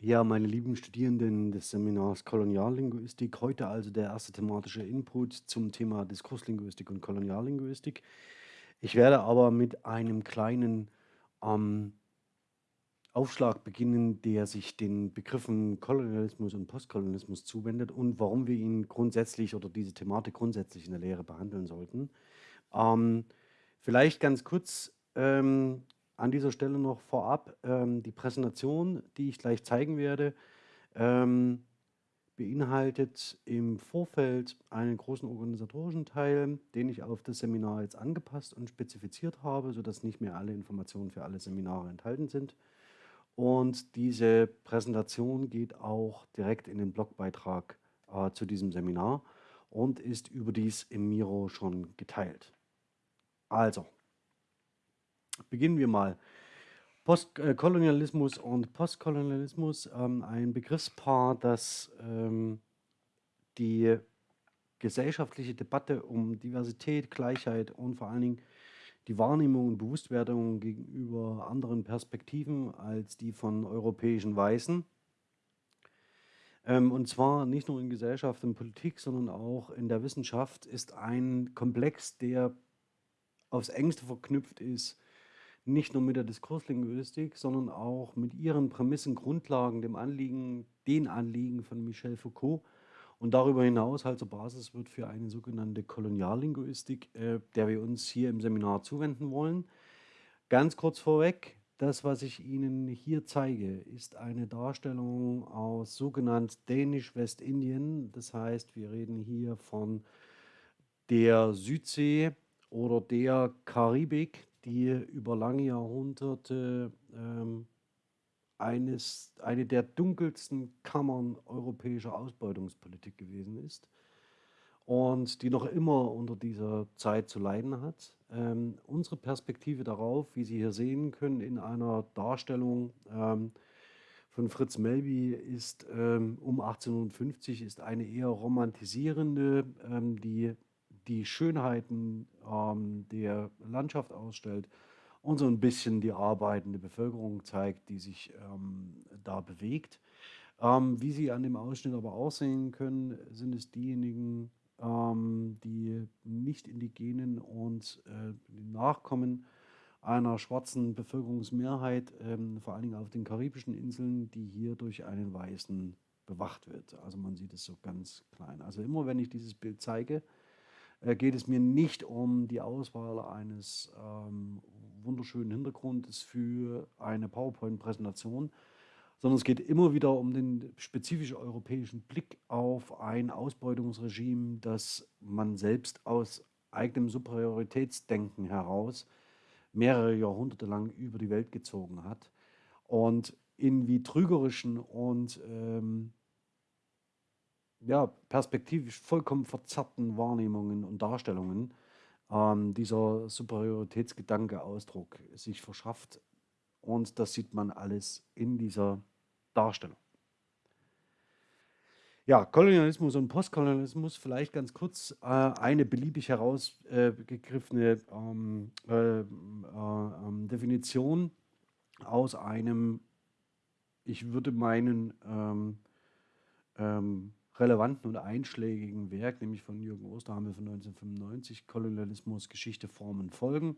Ja, meine lieben Studierenden des Seminars Koloniallinguistik, heute also der erste thematische Input zum Thema Diskurslinguistik und Koloniallinguistik. Ich werde aber mit einem kleinen ähm, Aufschlag beginnen, der sich den Begriffen Kolonialismus und Postkolonialismus zuwendet und warum wir ihn grundsätzlich oder diese Thematik grundsätzlich in der Lehre behandeln sollten. Ähm, vielleicht ganz kurz ähm, an dieser Stelle noch vorab ähm, die Präsentation, die ich gleich zeigen werde, ähm, beinhaltet im Vorfeld einen großen organisatorischen Teil, den ich auf das Seminar jetzt angepasst und spezifiziert habe, sodass nicht mehr alle Informationen für alle Seminare enthalten sind. Und diese Präsentation geht auch direkt in den Blogbeitrag äh, zu diesem Seminar und ist überdies im Miro schon geteilt. Also, beginnen wir mal. Postkolonialismus äh, und Postkolonialismus, ähm, ein Begriffspaar, das ähm, die gesellschaftliche Debatte um Diversität, Gleichheit und vor allen Dingen die Wahrnehmung und Bewusstwerdung gegenüber anderen Perspektiven als die von europäischen Weißen. Ähm, und zwar nicht nur in Gesellschaft und Politik, sondern auch in der Wissenschaft ist ein Komplex, der aufs engste verknüpft ist, nicht nur mit der Diskurslinguistik, sondern auch mit ihren Prämissen, Grundlagen, dem Anliegen, den Anliegen von Michel Foucault und darüber hinaus halt zur Basis wird für eine sogenannte Koloniallinguistik, äh, der wir uns hier im Seminar zuwenden wollen. Ganz kurz vorweg, das, was ich Ihnen hier zeige, ist eine Darstellung aus sogenannt Dänisch-Westindien. Das heißt, wir reden hier von der Südsee oder der Karibik, die über lange Jahrhunderte ähm, eines, eine der dunkelsten Kammern europäischer Ausbeutungspolitik gewesen ist und die noch immer unter dieser Zeit zu leiden hat. Ähm, unsere Perspektive darauf, wie Sie hier sehen können, in einer Darstellung ähm, von Fritz Melby ist ähm, um 1850 ist eine eher romantisierende, ähm, die die Schönheiten ähm, der Landschaft ausstellt und so ein bisschen die arbeitende Bevölkerung zeigt, die sich ähm, da bewegt. Ähm, wie Sie an dem Ausschnitt aber auch sehen können, sind es diejenigen, ähm, die nicht indigenen und äh, Nachkommen einer schwarzen Bevölkerungsmehrheit, ähm, vor allen Dingen auf den karibischen Inseln, die hier durch einen Weißen bewacht wird. Also man sieht es so ganz klein. Also immer wenn ich dieses Bild zeige, geht es mir nicht um die Auswahl eines ähm, wunderschönen Hintergrundes für eine PowerPoint-Präsentation, sondern es geht immer wieder um den spezifisch europäischen Blick auf ein Ausbeutungsregime, das man selbst aus eigenem Superioritätsdenken heraus mehrere Jahrhunderte lang über die Welt gezogen hat. Und in wie trügerischen und ähm, ja, perspektivisch vollkommen verzerrten Wahrnehmungen und Darstellungen ähm, dieser Superioritätsgedanke Ausdruck sich verschafft. Und das sieht man alles in dieser Darstellung. Ja, Kolonialismus und Postkolonialismus, vielleicht ganz kurz äh, eine beliebig herausgegriffene ähm, äh, äh, ähm, Definition aus einem, ich würde meinen, ähm, ähm relevanten und einschlägigen Werk, nämlich von Jürgen Osterhamel von 1995, Kolonialismus, Geschichte, Formen, Folgen,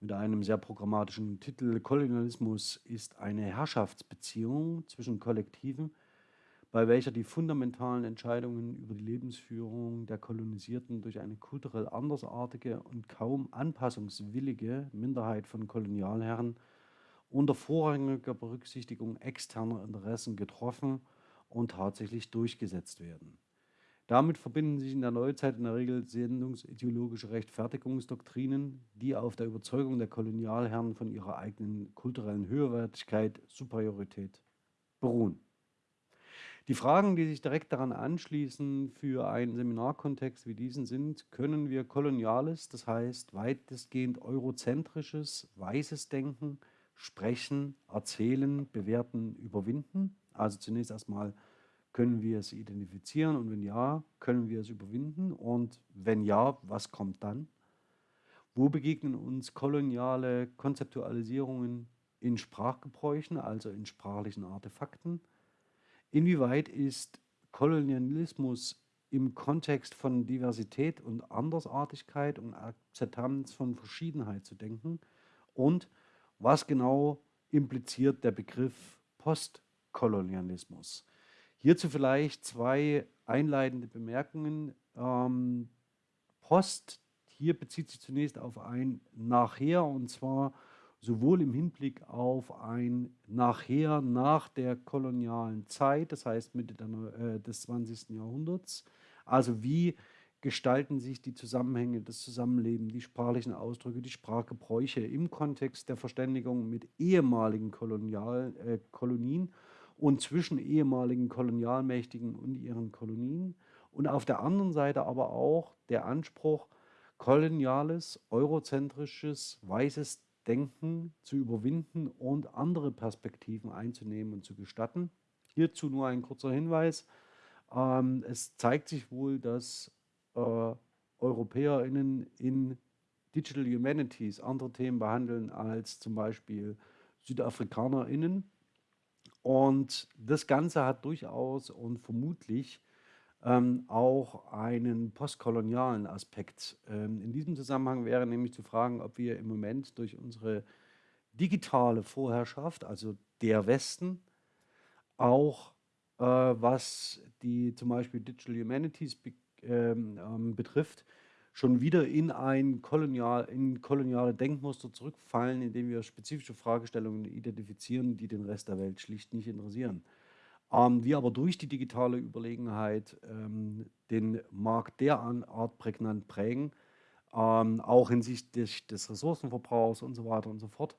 mit einem sehr programmatischen Titel. Kolonialismus ist eine Herrschaftsbeziehung zwischen Kollektiven, bei welcher die fundamentalen Entscheidungen über die Lebensführung der Kolonisierten durch eine kulturell andersartige und kaum anpassungswillige Minderheit von Kolonialherren unter vorrangiger Berücksichtigung externer Interessen getroffen und tatsächlich durchgesetzt werden. Damit verbinden sich in der Neuzeit in der Regel sendungsideologische Rechtfertigungsdoktrinen, die auf der Überzeugung der Kolonialherren von ihrer eigenen kulturellen Höherwertigkeit, Superiorität beruhen. Die Fragen, die sich direkt daran anschließen für einen Seminarkontext wie diesen sind, können wir koloniales, das heißt weitestgehend eurozentrisches, weißes Denken, Sprechen, Erzählen, Bewerten, Überwinden? Also zunächst erstmal, können wir es identifizieren und wenn ja, können wir es überwinden und wenn ja, was kommt dann? Wo begegnen uns koloniale Konzeptualisierungen in Sprachgebräuchen, also in sprachlichen Artefakten? inwieweit ist Kolonialismus im Kontext von Diversität und Andersartigkeit und Akzeptanz von Verschiedenheit zu denken und was genau impliziert der Begriff Postkolonialismus. Hierzu vielleicht zwei einleitende Bemerkungen. Ähm, Post, hier bezieht sich zunächst auf ein Nachher und zwar sowohl im Hinblick auf ein Nachher nach der kolonialen Zeit, das heißt Mitte äh, des 20. Jahrhunderts, also wie gestalten sich die Zusammenhänge, das Zusammenleben, die sprachlichen Ausdrücke, die Sprachgebräuche im Kontext der Verständigung mit ehemaligen Kolonial, äh, Kolonien und zwischen ehemaligen Kolonialmächtigen und ihren Kolonien. Und auf der anderen Seite aber auch der Anspruch, koloniales, eurozentrisches, weißes Denken zu überwinden und andere Perspektiven einzunehmen und zu gestatten. Hierzu nur ein kurzer Hinweis. Ähm, es zeigt sich wohl, dass äh, EuropäerInnen in Digital Humanities andere Themen behandeln als zum Beispiel SüdafrikanerInnen. Und das Ganze hat durchaus und vermutlich ähm, auch einen postkolonialen Aspekt. Ähm, in diesem Zusammenhang wäre nämlich zu fragen, ob wir im Moment durch unsere digitale Vorherrschaft, also der Westen, auch äh, was die zum Beispiel Digital Humanities be ähm, ähm, betrifft, schon wieder in ein kolonial, in koloniale Denkmuster zurückfallen, indem wir spezifische Fragestellungen identifizieren, die den Rest der Welt schlicht nicht interessieren. Ähm, wir aber durch die digitale Überlegenheit ähm, den Markt der Art prägnant prägen, ähm, auch hinsichtlich des Ressourcenverbrauchs und so weiter und so fort,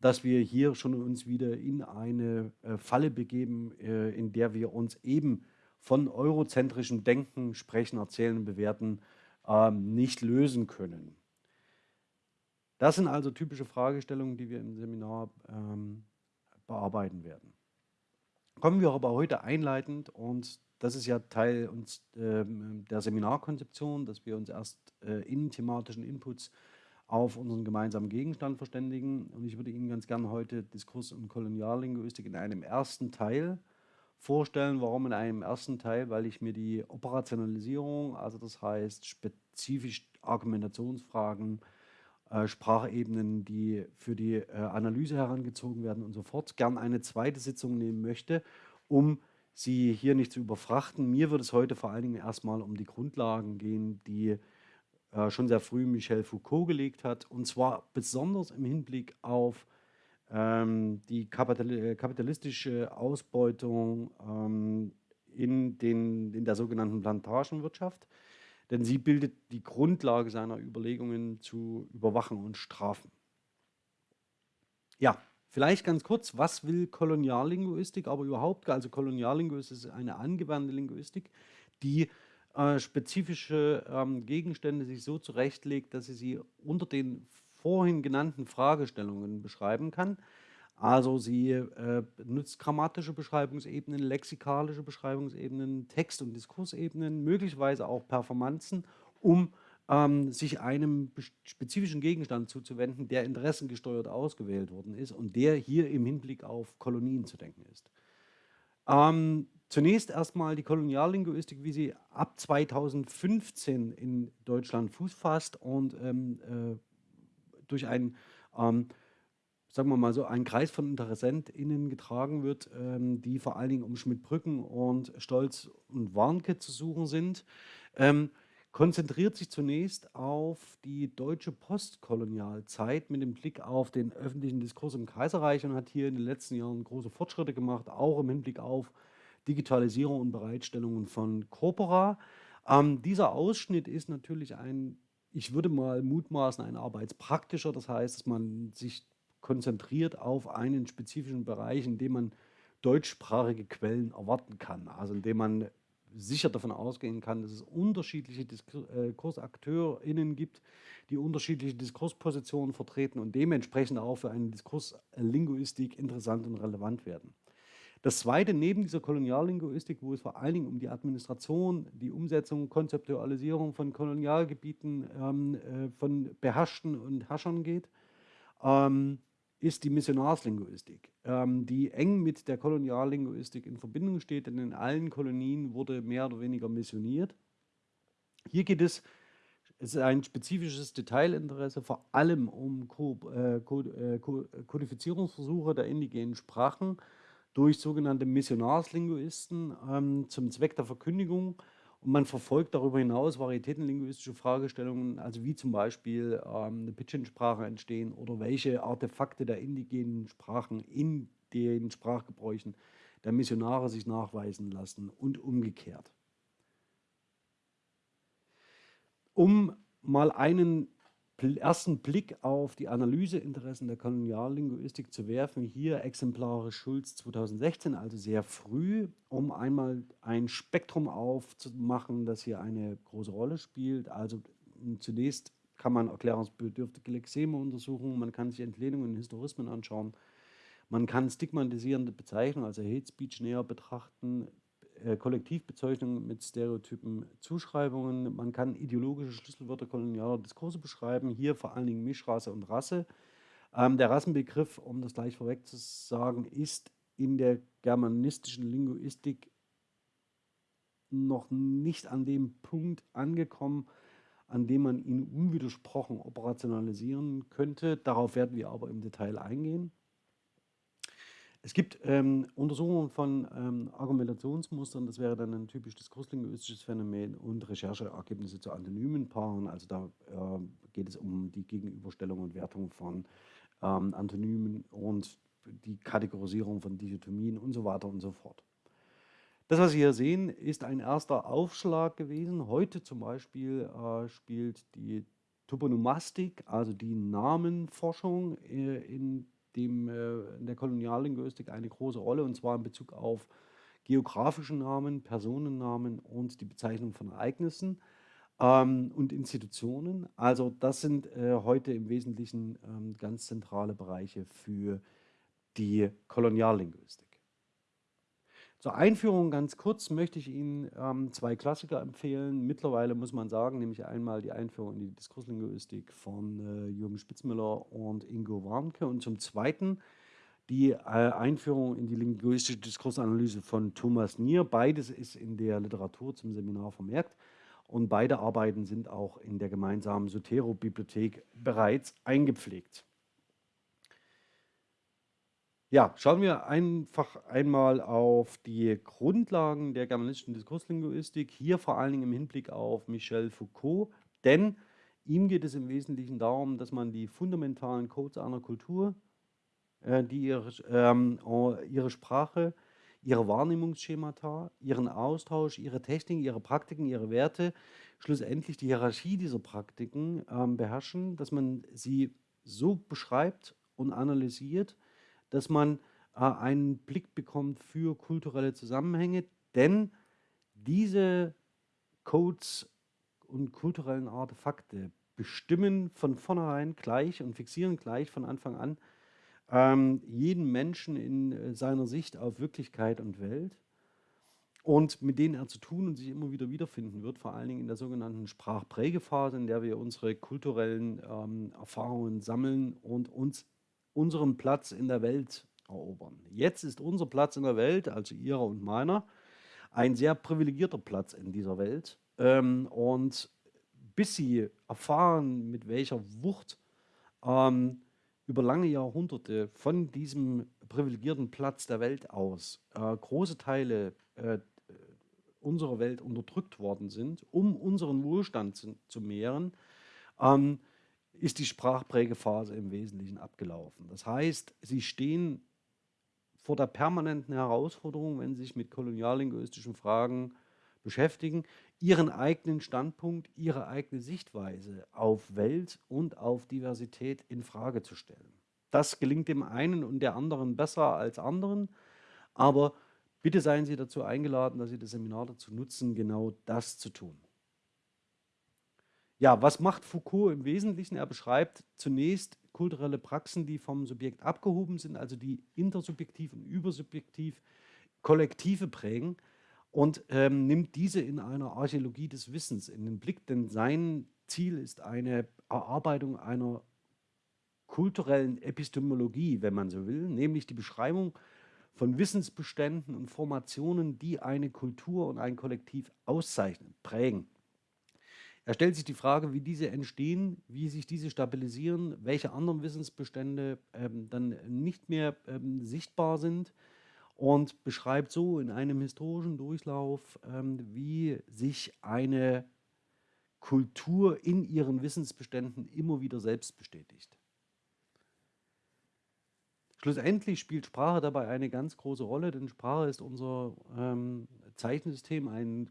dass wir hier schon uns wieder in eine äh, Falle begeben, äh, in der wir uns eben von eurozentrischem Denken, Sprechen, Erzählen Bewerten nicht lösen können. Das sind also typische Fragestellungen, die wir im Seminar ähm, bearbeiten werden. Kommen wir aber heute einleitend und das ist ja Teil uns, äh, der Seminarkonzeption, dass wir uns erst äh, in thematischen Inputs auf unseren gemeinsamen Gegenstand verständigen. Und ich würde Ihnen ganz gerne heute Diskurs und Koloniallinguistik in einem ersten Teil vorstellen. Warum in einem ersten Teil? Weil ich mir die Operationalisierung, also das heißt spezifisch Argumentationsfragen, äh, Sprachebenen, die für die äh, Analyse herangezogen werden und so fort, gern eine zweite Sitzung nehmen möchte, um Sie hier nicht zu überfrachten. Mir wird es heute vor allen Dingen erstmal um die Grundlagen gehen, die äh, schon sehr früh Michel Foucault gelegt hat, und zwar besonders im Hinblick auf ähm, die äh, kapitalistische Ausbeutung ähm, in, den, in der sogenannten Plantagenwirtschaft denn sie bildet die Grundlage seiner Überlegungen zu Überwachen und Strafen. Ja, vielleicht ganz kurz, was will Koloniallinguistik, aber überhaupt, also Koloniallinguistik ist eine angewandte Linguistik, die äh, spezifische ähm, Gegenstände sich so zurechtlegt, dass sie sie unter den vorhin genannten Fragestellungen beschreiben kann. Also sie äh, nutzt grammatische Beschreibungsebenen, lexikalische Beschreibungsebenen, Text- und Diskursebenen, möglicherweise auch Performanzen, um ähm, sich einem spezifischen Gegenstand zuzuwenden, der interessengesteuert ausgewählt worden ist und der hier im Hinblick auf Kolonien zu denken ist. Ähm, zunächst erstmal die Koloniallinguistik, wie sie ab 2015 in Deutschland Fuß fasst und ähm, äh, durch ein ähm, sagen wir mal so, ein Kreis von InteressentInnen getragen wird, ähm, die vor allen Dingen um Schmidt-Brücken und Stolz und Warnke zu suchen sind, ähm, konzentriert sich zunächst auf die deutsche Postkolonialzeit mit dem Blick auf den öffentlichen Diskurs im Kaiserreich und hat hier in den letzten Jahren große Fortschritte gemacht, auch im Hinblick auf Digitalisierung und Bereitstellungen von Corpora. Ähm, dieser Ausschnitt ist natürlich ein, ich würde mal mutmaßen, ein arbeitspraktischer, das heißt, dass man sich konzentriert auf einen spezifischen Bereich, in dem man deutschsprachige Quellen erwarten kann. Also in dem man sicher davon ausgehen kann, dass es unterschiedliche DiskursakteurInnen äh, gibt, die unterschiedliche Diskurspositionen vertreten und dementsprechend auch für eine Diskurslinguistik interessant und relevant werden. Das zweite, neben dieser Koloniallinguistik, wo es vor allen Dingen um die Administration, die Umsetzung, Konzeptualisierung von Kolonialgebieten, ähm, äh, von Beherrschten und Herrschern geht, ähm, ist die Missionarslinguistik, ähm, die eng mit der Koloniallinguistik in Verbindung steht, denn in allen Kolonien wurde mehr oder weniger missioniert. Hier geht es, es ist ein spezifisches Detailinteresse, vor allem um Ko äh, Ko äh, Kodifizierungsversuche der indigenen Sprachen durch sogenannte Missionarslinguisten ähm, zum Zweck der Verkündigung und man verfolgt darüber hinaus varietätenlinguistische Fragestellungen, also wie zum Beispiel ähm, eine Pidgin-Sprache entstehen oder welche Artefakte der indigenen Sprachen in den Sprachgebräuchen der Missionare sich nachweisen lassen und umgekehrt. Um mal einen ersten Blick auf die Analyseinteressen der Koloniallinguistik zu werfen. Hier exemplarisch Schulz 2016, also sehr früh, um einmal ein Spektrum aufzumachen, das hier eine große Rolle spielt. Also zunächst kann man erklärungsbedürftige Lexeme untersuchen, man kann sich Entlehnungen und Historismen anschauen, man kann stigmatisierende Bezeichnungen, also Hate Speech näher betrachten, Kollektivbezeichnungen mit Stereotypen, Zuschreibungen. Man kann ideologische Schlüsselwörter kolonialer Diskurse beschreiben, hier vor allen Dingen Mischrasse und Rasse. Ähm, der Rassenbegriff, um das gleich vorweg zu sagen, ist in der germanistischen Linguistik noch nicht an dem Punkt angekommen, an dem man ihn unwidersprochen operationalisieren könnte. Darauf werden wir aber im Detail eingehen. Es gibt ähm, Untersuchungen von ähm, Argumentationsmustern, das wäre dann ein typisch diskurslinguistisches Phänomen und Rechercheergebnisse zu antonymen Paaren. Also da äh, geht es um die Gegenüberstellung und Wertung von ähm, Antonymen und die Kategorisierung von Dichotomien und so weiter und so fort. Das, was Sie hier sehen, ist ein erster Aufschlag gewesen. Heute zum Beispiel äh, spielt die Toponomastik, also die Namenforschung äh, in dem, äh, in der Koloniallinguistik eine große Rolle, und zwar in Bezug auf geografische Namen, Personennamen und die Bezeichnung von Ereignissen ähm, und Institutionen. Also das sind äh, heute im Wesentlichen ähm, ganz zentrale Bereiche für die Koloniallinguistik. Zur Einführung ganz kurz möchte ich Ihnen ähm, zwei Klassiker empfehlen. Mittlerweile muss man sagen, nämlich einmal die Einführung in die Diskurslinguistik von äh, Jürgen Spitzmüller und Ingo Warnke und zum Zweiten die äh, Einführung in die linguistische Diskursanalyse von Thomas Nier. Beides ist in der Literatur zum Seminar vermerkt und beide Arbeiten sind auch in der gemeinsamen Sotero-Bibliothek bereits eingepflegt. Ja, schauen wir einfach einmal auf die Grundlagen der germanistischen Diskurslinguistik, hier vor allen Dingen im Hinblick auf Michel Foucault, denn ihm geht es im Wesentlichen darum, dass man die fundamentalen Codes einer Kultur, äh, die ihre, ähm, ihre Sprache, ihre Wahrnehmungsschemata, ihren Austausch, ihre Techniken, ihre Praktiken, ihre Werte, schlussendlich die Hierarchie dieser Praktiken ähm, beherrschen, dass man sie so beschreibt und analysiert, dass man äh, einen Blick bekommt für kulturelle Zusammenhänge, denn diese Codes und kulturellen Artefakte bestimmen von vornherein gleich und fixieren gleich von Anfang an ähm, jeden Menschen in äh, seiner Sicht auf Wirklichkeit und Welt. Und mit denen er zu tun und sich immer wieder wiederfinden wird, vor allen Dingen in der sogenannten Sprachprägephase, in der wir unsere kulturellen ähm, Erfahrungen sammeln und uns unseren Platz in der Welt erobern. Jetzt ist unser Platz in der Welt, also ihrer und meiner, ein sehr privilegierter Platz in dieser Welt. Ähm, und bis sie erfahren, mit welcher Wucht ähm, über lange Jahrhunderte von diesem privilegierten Platz der Welt aus äh, große Teile äh, unserer Welt unterdrückt worden sind, um unseren Wohlstand zu, mehren, ähm, ist die Sprachprägephase im Wesentlichen abgelaufen. Das heißt, sie stehen vor der permanenten Herausforderung, wenn sie sich mit koloniallinguistischen Fragen beschäftigen, ihren eigenen Standpunkt, ihre eigene Sichtweise auf Welt und auf Diversität in Frage zu stellen. Das gelingt dem einen und der anderen besser als anderen, aber bitte seien Sie dazu eingeladen, dass Sie das Seminar dazu nutzen, genau das zu tun. Ja, was macht Foucault im Wesentlichen? Er beschreibt zunächst kulturelle Praxen, die vom Subjekt abgehoben sind, also die intersubjektiv und übersubjektiv Kollektive prägen und ähm, nimmt diese in einer Archäologie des Wissens in den Blick, denn sein Ziel ist eine Erarbeitung einer kulturellen Epistemologie, wenn man so will, nämlich die Beschreibung von Wissensbeständen und Formationen, die eine Kultur und ein Kollektiv auszeichnen, prägen. Er stellt sich die Frage, wie diese entstehen, wie sich diese stabilisieren, welche anderen Wissensbestände ähm, dann nicht mehr ähm, sichtbar sind und beschreibt so in einem historischen Durchlauf, ähm, wie sich eine Kultur in ihren Wissensbeständen immer wieder selbst bestätigt. Schlussendlich spielt Sprache dabei eine ganz große Rolle, denn Sprache ist unser ähm, Zeichensystem, ein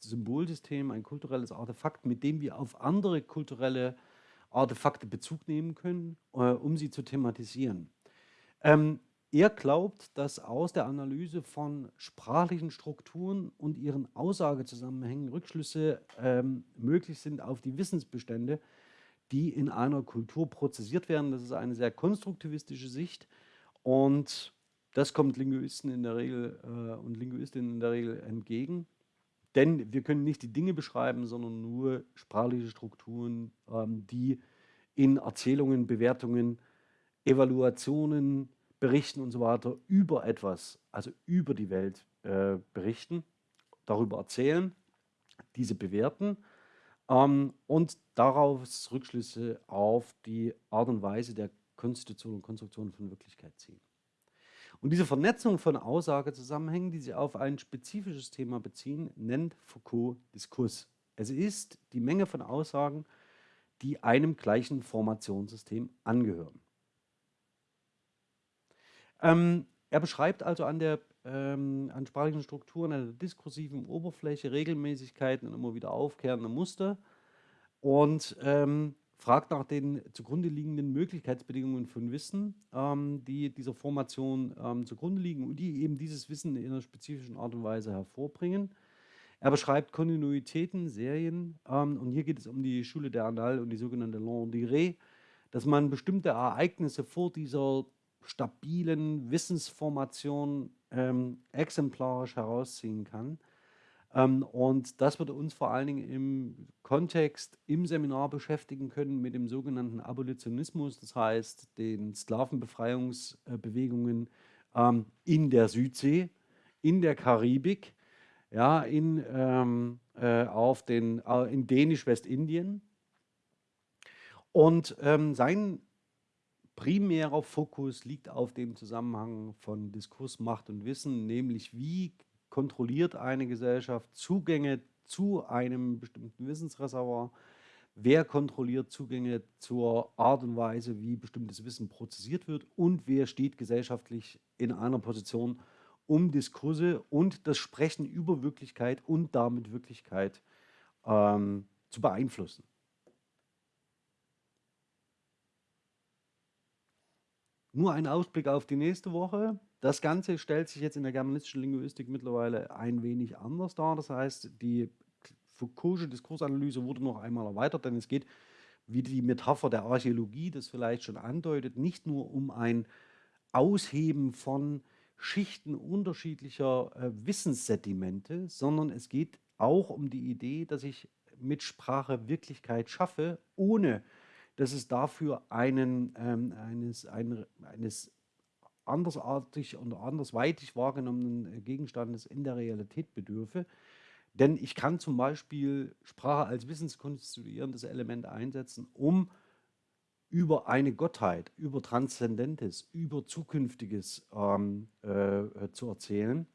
Symbolsystem, ein kulturelles Artefakt, mit dem wir auf andere kulturelle Artefakte Bezug nehmen können, äh, um sie zu thematisieren. Ähm, er glaubt, dass aus der Analyse von sprachlichen Strukturen und ihren Aussagezusammenhängen Rückschlüsse ähm, möglich sind auf die Wissensbestände, die in einer Kultur prozessiert werden. Das ist eine sehr konstruktivistische Sicht und das kommt Linguisten in der Regel äh, und Linguistinnen in der Regel entgegen. Denn wir können nicht die Dinge beschreiben, sondern nur sprachliche Strukturen, ähm, die in Erzählungen, Bewertungen, Evaluationen, Berichten und so weiter über etwas, also über die Welt äh, berichten, darüber erzählen, diese bewerten ähm, und daraus Rückschlüsse auf die Art und Weise der Konstitution und Konstruktion von Wirklichkeit ziehen. Und diese Vernetzung von Aussagezusammenhängen, die sich auf ein spezifisches Thema beziehen, nennt Foucault Diskurs. Es ist die Menge von Aussagen, die einem gleichen Formationssystem angehören. Ähm, er beschreibt also an der ähm, an sprachlichen Strukturen, an der diskursiven Oberfläche Regelmäßigkeiten und immer wieder aufkehrende Muster und ähm, fragt nach den zugrunde liegenden Möglichkeitsbedingungen von Wissen, ähm, die dieser Formation ähm, zugrunde liegen und die eben dieses Wissen in einer spezifischen Art und Weise hervorbringen. Er beschreibt Kontinuitäten, Serien ähm, und hier geht es um die Schule der Annales und die sogenannte Long Durée, dass man bestimmte Ereignisse vor dieser stabilen Wissensformation ähm, exemplarisch herausziehen kann. Ähm, und das wird uns vor allen Dingen im Kontext im Seminar beschäftigen können mit dem sogenannten Abolitionismus, das heißt den Sklavenbefreiungsbewegungen ähm, in der Südsee, in der Karibik, ja, in, ähm, äh, auf den, äh, in Dänisch-Westindien. Und ähm, sein primärer Fokus liegt auf dem Zusammenhang von Diskurs, Macht und Wissen, nämlich wie kontrolliert eine Gesellschaft Zugänge zu einem bestimmten Wissensreservoir, wer kontrolliert Zugänge zur Art und Weise, wie bestimmtes Wissen prozessiert wird und wer steht gesellschaftlich in einer Position, um Diskurse und das Sprechen über Wirklichkeit und damit Wirklichkeit ähm, zu beeinflussen. Nur ein Ausblick auf die nächste Woche. Das Ganze stellt sich jetzt in der germanistischen Linguistik mittlerweile ein wenig anders dar. Das heißt, die Foucault'sche Diskursanalyse wurde noch einmal erweitert, denn es geht, wie die Metapher der Archäologie das vielleicht schon andeutet, nicht nur um ein Ausheben von Schichten unterschiedlicher äh, Wissenssedimente, sondern es geht auch um die Idee, dass ich mit Sprache Wirklichkeit schaffe, ohne dass es dafür einen, ähm, eines, ein, eines andersartig und andersweitig wahrgenommenen Gegenstandes in der Realität bedürfe. Denn ich kann zum Beispiel Sprache als wissenskonstituierendes Element einsetzen, um über eine Gottheit, über Transzendentes, über Zukünftiges ähm, äh, zu erzählen.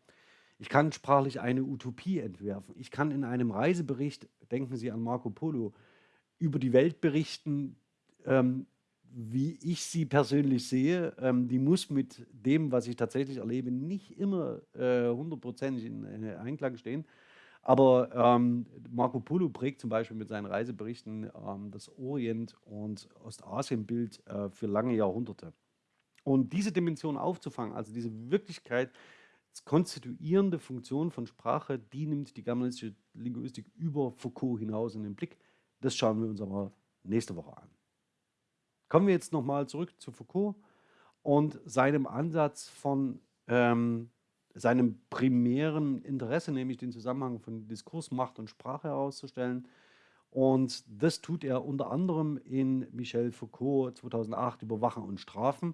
Ich kann sprachlich eine Utopie entwerfen. Ich kann in einem Reisebericht, denken Sie an Marco Polo, über die Welt berichten, ähm, wie ich sie persönlich sehe, ähm, die muss mit dem, was ich tatsächlich erlebe, nicht immer äh, hundertprozentig äh, in äh, Einklang stehen. Aber ähm, Marco Polo prägt zum Beispiel mit seinen Reiseberichten ähm, das Orient- und Ostasienbild äh, für lange Jahrhunderte. Und diese Dimension aufzufangen, also diese Wirklichkeit, konstituierende Funktion von Sprache, die nimmt die germanistische Linguistik über Foucault hinaus in den Blick. Das schauen wir uns aber nächste Woche an. Kommen wir jetzt nochmal zurück zu Foucault und seinem Ansatz von ähm, seinem primären Interesse, nämlich den Zusammenhang von Diskurs, Macht und Sprache herauszustellen Und das tut er unter anderem in Michel Foucault 2008 Überwachen und Strafen.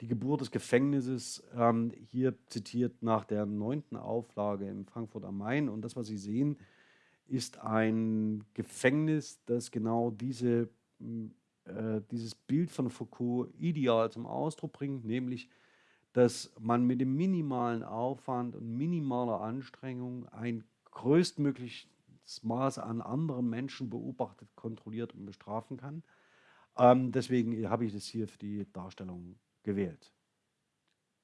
Die Geburt des Gefängnisses, ähm, hier zitiert nach der neunten Auflage in Frankfurt am Main. Und das, was Sie sehen, ist ein Gefängnis, das genau diese, äh, dieses Bild von Foucault ideal zum Ausdruck bringt, nämlich, dass man mit dem minimalen Aufwand und minimaler Anstrengung ein größtmögliches Maß an anderen Menschen beobachtet, kontrolliert und bestrafen kann. Ähm, deswegen habe ich das hier für die Darstellung gewählt.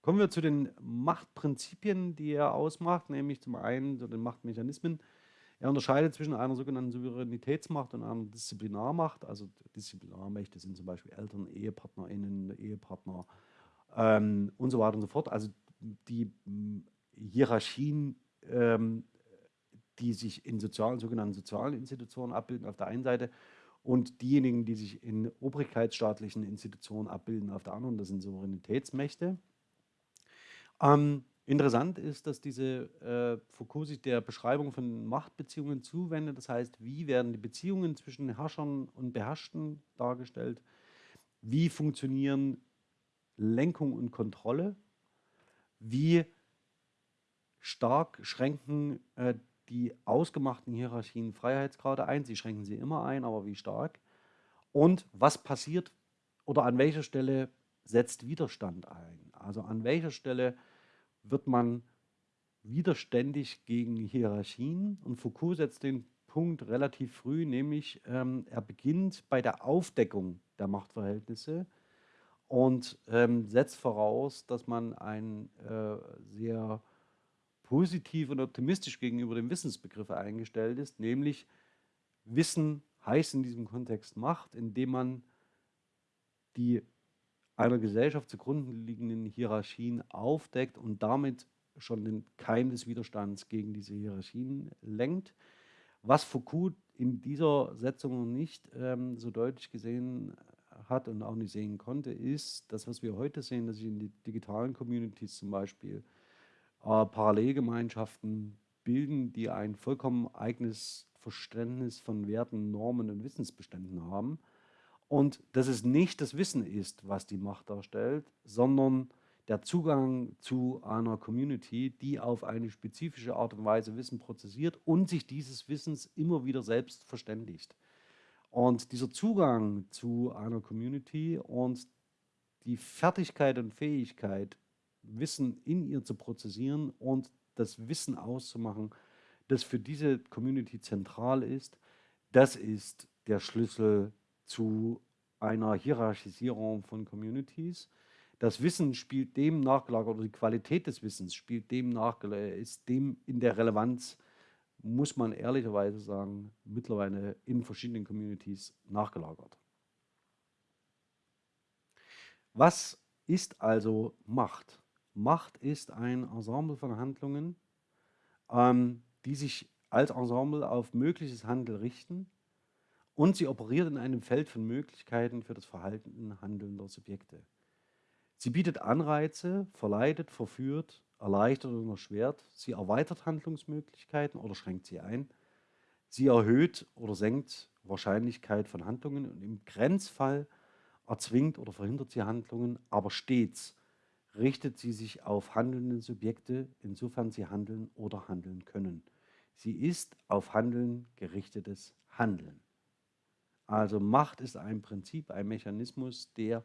Kommen wir zu den Machtprinzipien, die er ausmacht, nämlich zum einen zu den Machtmechanismen. Er unterscheidet zwischen einer sogenannten Souveränitätsmacht und einer Disziplinarmacht. Also Disziplinarmächte sind zum Beispiel Eltern, EhepartnerInnen, Ehepartner ähm, und so weiter und so fort. Also die hm, Hierarchien, ähm, die sich in sozialen, sogenannten sozialen Institutionen abbilden auf der einen Seite und diejenigen, die sich in obrigkeitsstaatlichen Institutionen abbilden auf der anderen, das sind Souveränitätsmächte. Ähm, interessant ist, dass diese äh, Foucault sich der Beschreibung von Machtbeziehungen zuwendet. Das heißt, wie werden die Beziehungen zwischen Herrschern und Beherrschten dargestellt? Wie funktionieren Lenkung und Kontrolle? Wie stark schränken äh, die ausgemachten Hierarchien Freiheitsgrade ein? Sie schränken sie immer ein, aber wie stark? Und was passiert oder an welcher Stelle setzt Widerstand ein? Also an welcher Stelle wird man widerständig gegen Hierarchien? Und Foucault setzt den Punkt relativ früh, nämlich ähm, er beginnt bei der Aufdeckung der Machtverhältnisse und ähm, setzt voraus, dass man ein äh, sehr positiv und optimistisch gegenüber dem Wissensbegriff eingestellt ist, nämlich Wissen heißt in diesem Kontext Macht, indem man die einer Gesellschaft zugrunde liegenden Hierarchien aufdeckt und damit schon den Keim des Widerstands gegen diese Hierarchien lenkt. Was Foucault in dieser Setzung nicht ähm, so deutlich gesehen hat und auch nicht sehen konnte, ist das, was wir heute sehen, dass sich in die digitalen Communities zum Beispiel äh, Parallelgemeinschaften bilden, die ein vollkommen eigenes Verständnis von Werten, Normen und Wissensbeständen haben und dass es nicht das Wissen ist, was die Macht darstellt, sondern der Zugang zu einer Community, die auf eine spezifische Art und Weise Wissen prozessiert und sich dieses Wissens immer wieder selbst verständigt. Und dieser Zugang zu einer Community und die Fertigkeit und Fähigkeit, Wissen in ihr zu prozessieren und das Wissen auszumachen, das für diese Community zentral ist, das ist der Schlüssel zu einer Hierarchisierung von Communities. Das Wissen spielt dem nachgelagert, oder die Qualität des Wissens spielt dem nachgelagert, ist dem in der Relevanz, muss man ehrlicherweise sagen, mittlerweile in verschiedenen Communities nachgelagert. Was ist also Macht? Macht ist ein Ensemble von Handlungen, ähm, die sich als Ensemble auf mögliches Handeln richten und sie operiert in einem Feld von Möglichkeiten für das Verhalten handelnder Subjekte. Sie bietet Anreize, verleitet, verführt, erleichtert oder erschwert. Sie erweitert Handlungsmöglichkeiten oder schränkt sie ein. Sie erhöht oder senkt Wahrscheinlichkeit von Handlungen und im Grenzfall erzwingt oder verhindert sie Handlungen, aber stets richtet sie sich auf handelnde Subjekte, insofern sie handeln oder handeln können. Sie ist auf Handeln gerichtetes Handeln. Also Macht ist ein Prinzip, ein Mechanismus, der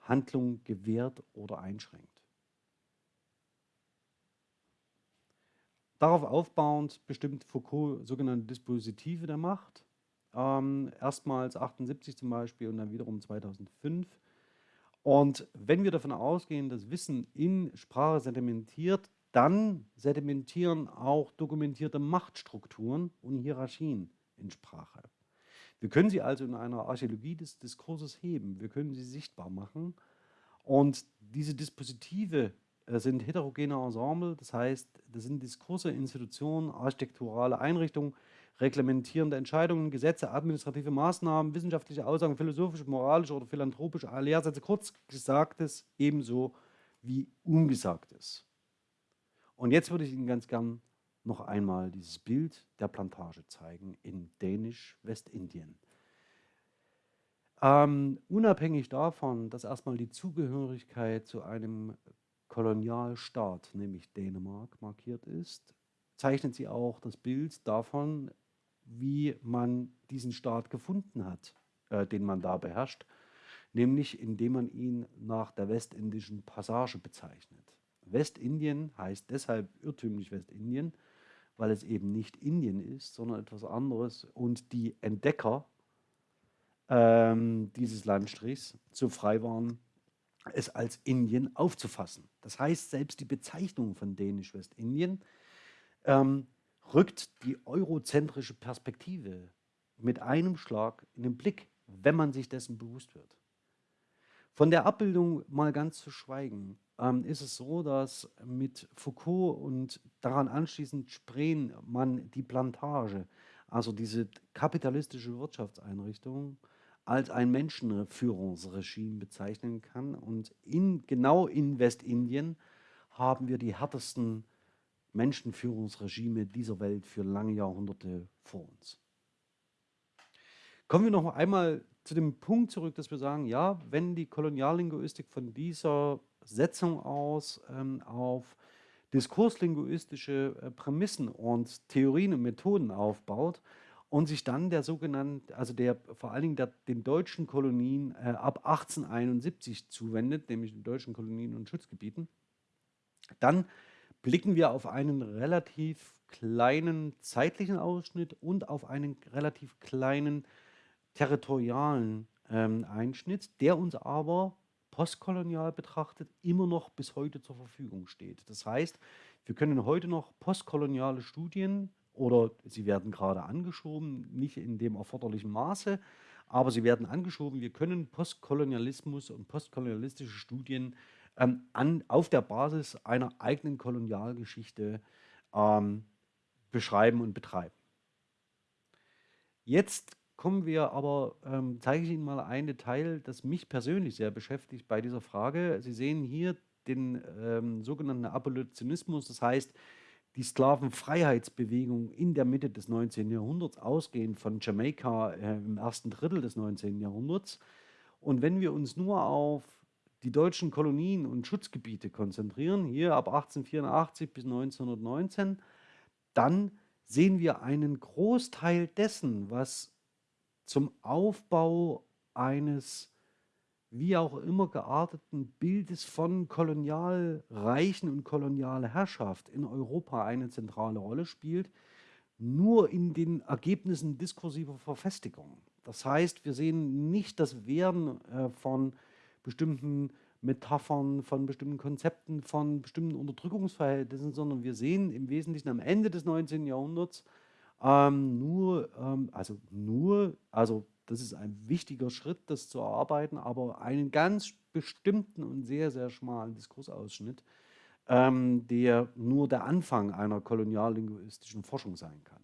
Handlung gewährt oder einschränkt. Darauf aufbauend bestimmt Foucault sogenannte Dispositive der Macht. Ähm, erstmals 78 zum Beispiel und dann wiederum 2005. Und wenn wir davon ausgehen, dass Wissen in Sprache sedimentiert, dann sedimentieren auch dokumentierte Machtstrukturen und Hierarchien in Sprache. Wir können sie also in einer Archäologie des Diskurses heben. Wir können sie sichtbar machen. Und diese Dispositive äh, sind heterogene Ensemble, das heißt, das sind Diskurse, Institutionen, architekturale Einrichtungen, reglementierende Entscheidungen, Gesetze, administrative Maßnahmen, wissenschaftliche Aussagen, philosophische, moralische oder philanthropische Lehrsätze, kurz Gesagtes ebenso wie Ungesagtes. Und jetzt würde ich Ihnen ganz gern noch einmal dieses Bild der Plantage zeigen in Dänisch-Westindien. Ähm, unabhängig davon, dass erstmal die Zugehörigkeit zu einem Kolonialstaat, nämlich Dänemark, markiert ist, zeichnet sie auch das Bild davon, wie man diesen Staat gefunden hat, äh, den man da beherrscht, nämlich indem man ihn nach der westindischen Passage bezeichnet. Westindien heißt deshalb irrtümlich Westindien, weil es eben nicht Indien ist, sondern etwas anderes und die Entdecker ähm, dieses Landstrichs so frei waren, es als Indien aufzufassen. Das heißt, selbst die Bezeichnung von Dänisch-Westindien ähm, rückt die eurozentrische Perspektive mit einem Schlag in den Blick, wenn man sich dessen bewusst wird. Von der Abbildung mal ganz zu schweigen, ähm, ist es so, dass mit Foucault und daran anschließend Spreen man die Plantage, also diese kapitalistische Wirtschaftseinrichtung, als ein Menschenführungsregime bezeichnen kann. Und in, genau in Westindien haben wir die härtesten Menschenführungsregime dieser Welt für lange Jahrhunderte vor uns. Kommen wir noch einmal zu dem Punkt zurück, dass wir sagen, ja, wenn die Koloniallinguistik von dieser Setzung aus ähm, auf diskurslinguistische äh, Prämissen und Theorien und Methoden aufbaut und sich dann der sogenannten, also der vor allen Dingen der, den deutschen Kolonien äh, ab 1871 zuwendet, nämlich den deutschen Kolonien und Schutzgebieten, dann blicken wir auf einen relativ kleinen zeitlichen Ausschnitt und auf einen relativ kleinen territorialen ähm, Einschnitt, der uns aber postkolonial betrachtet immer noch bis heute zur Verfügung steht. Das heißt, wir können heute noch postkoloniale Studien oder sie werden gerade angeschoben, nicht in dem erforderlichen Maße, aber sie werden angeschoben. Wir können Postkolonialismus und postkolonialistische Studien ähm, an, auf der Basis einer eigenen Kolonialgeschichte ähm, beschreiben und betreiben. Jetzt kommen wir aber, ähm, zeige ich Ihnen mal ein Detail, das mich persönlich sehr beschäftigt bei dieser Frage. Sie sehen hier den ähm, sogenannten Abolitionismus, das heißt die Sklavenfreiheitsbewegung in der Mitte des 19. Jahrhunderts, ausgehend von Jamaika äh, im ersten Drittel des 19. Jahrhunderts. Und wenn wir uns nur auf die deutschen Kolonien und Schutzgebiete konzentrieren, hier ab 1884 bis 1919, dann sehen wir einen Großteil dessen, was zum Aufbau eines wie auch immer gearteten Bildes von Kolonialreichen und kolonialer Herrschaft in Europa eine zentrale Rolle spielt, nur in den Ergebnissen diskursiver Verfestigung. Das heißt, wir sehen nicht das Werden äh, von bestimmten Metaphern, von bestimmten Konzepten, von bestimmten Unterdrückungsverhältnissen, sondern wir sehen im Wesentlichen am Ende des 19. Jahrhunderts ähm, nur, ähm, also nur, also das ist ein wichtiger Schritt, das zu erarbeiten, aber einen ganz bestimmten und sehr, sehr schmalen Diskursausschnitt, ähm, der nur der Anfang einer koloniallinguistischen Forschung sein kann.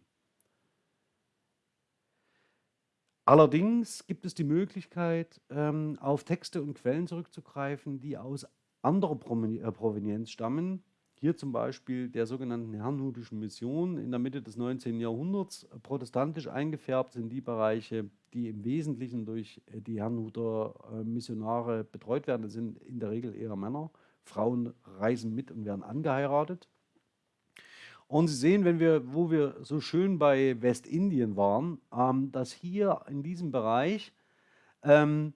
Allerdings gibt es die Möglichkeit, ähm, auf Texte und Quellen zurückzugreifen, die aus anderer äh, Provenienz stammen, hier zum Beispiel der sogenannten Herrnhutischen Mission in der Mitte des 19. Jahrhunderts. Protestantisch eingefärbt sind die Bereiche, die im Wesentlichen durch äh, die Herrnhuter äh, Missionare betreut werden. Das sind in der Regel eher Männer. Frauen reisen mit und werden angeheiratet. Und Sie sehen, wenn wir, wo wir so schön bei Westindien waren, ähm, dass hier in diesem Bereich ähm,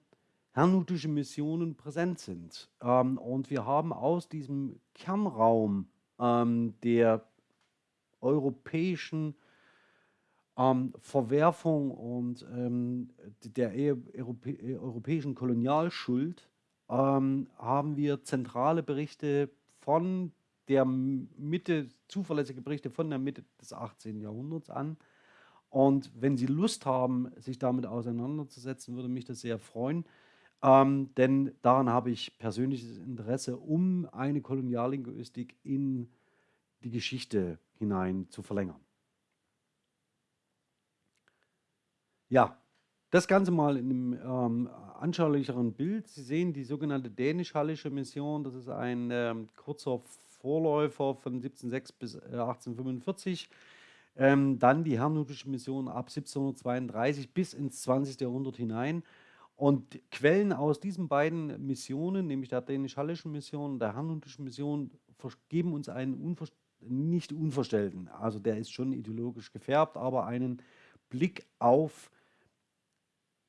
herrnhutische Missionen präsent sind. Ähm, und wir haben aus diesem Kernraum ähm, der europäischen ähm, Verwerfung und ähm, der Europä europäischen Kolonialschuld ähm, haben wir zentrale Berichte von der Mitte, zuverlässige Berichte von der Mitte des 18. Jahrhunderts an. Und wenn Sie Lust haben, sich damit auseinanderzusetzen, würde mich das sehr freuen. Ähm, denn daran habe ich persönliches Interesse, um eine Koloniallinguistik in die Geschichte hinein zu verlängern. Ja, das Ganze mal in einem ähm, anschaulicheren Bild. Sie sehen die sogenannte dänisch-hallische Mission. Das ist ein ähm, kurzer Vorläufer von 1706 bis äh, 1845. Ähm, dann die herrnhutische Mission ab 1732 bis ins 20. Jahrhundert hinein. Und Quellen aus diesen beiden Missionen, nämlich der dänisch-hallischen Mission und der herrnhutischen Mission, geben uns einen unver nicht unverstellten, also der ist schon ideologisch gefärbt, aber einen Blick auf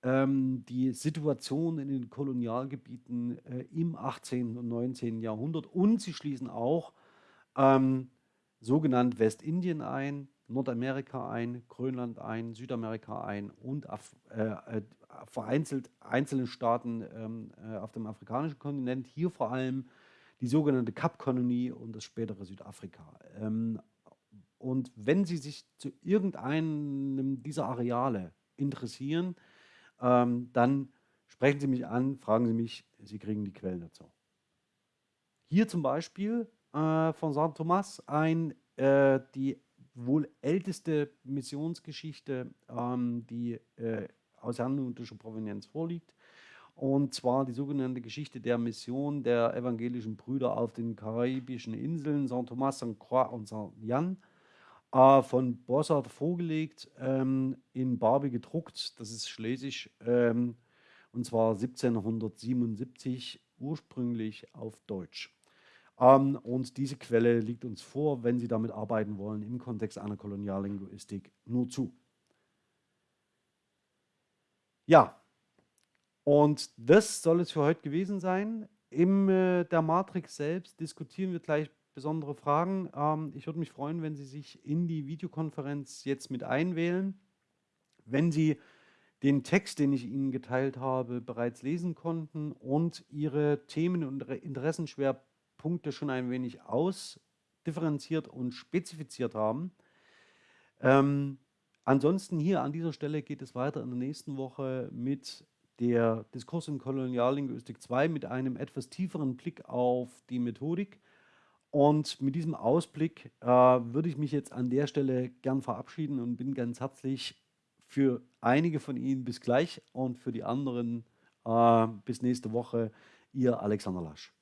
ähm, die Situation in den Kolonialgebieten äh, im 18. und 19. Jahrhundert und sie schließen auch ähm, sogenannt Westindien ein, Nordamerika ein, Grönland ein, Südamerika ein und Af äh, äh, vereinzelt einzelne Staaten ähm, äh, auf dem afrikanischen Kontinent, hier vor allem die sogenannte Kapkolonie und das spätere Südafrika. Ähm, und wenn Sie sich zu irgendeinem dieser Areale interessieren, ähm, dann sprechen Sie mich an, fragen Sie mich, Sie kriegen die Quellen dazu. Hier zum Beispiel äh, von St. Thomas ein, äh, die wohl älteste Missionsgeschichte, ähm, die äh, aus herrnhutischer Provenienz vorliegt. Und zwar die sogenannte Geschichte der Mission der evangelischen Brüder auf den karibischen Inseln St. Thomas, St. Croix und St. Jan äh, von Bossart vorgelegt, ähm, in Barbie gedruckt. Das ist Schlesisch ähm, und zwar 1777 ursprünglich auf Deutsch. Ähm, und diese Quelle liegt uns vor, wenn Sie damit arbeiten wollen, im Kontext einer Koloniallinguistik nur zu. Ja, und das soll es für heute gewesen sein. In äh, der Matrix selbst diskutieren wir gleich besondere Fragen. Ähm, ich würde mich freuen, wenn Sie sich in die Videokonferenz jetzt mit einwählen. Wenn Sie den Text, den ich Ihnen geteilt habe, bereits lesen konnten und Ihre Themen- und Interessenschwerpunkte Punkte schon ein wenig ausdifferenziert und spezifiziert haben. Ähm, ansonsten hier an dieser Stelle geht es weiter in der nächsten Woche mit der Diskurs in Koloniallinguistik 2 mit einem etwas tieferen Blick auf die Methodik. Und mit diesem Ausblick äh, würde ich mich jetzt an der Stelle gern verabschieden und bin ganz herzlich für einige von Ihnen bis gleich und für die anderen äh, bis nächste Woche, Ihr Alexander Lasch.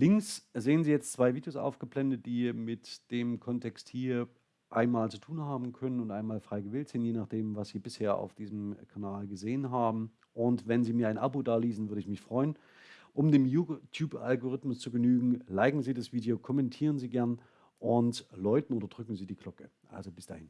Links sehen Sie jetzt zwei Videos aufgeblendet, die mit dem Kontext hier einmal zu tun haben können und einmal frei gewählt sind, je nachdem, was Sie bisher auf diesem Kanal gesehen haben. Und wenn Sie mir ein Abo daließen, würde ich mich freuen. Um dem YouTube-Algorithmus zu genügen, liken Sie das Video, kommentieren Sie gern und läuten oder drücken Sie die Glocke. Also bis dahin.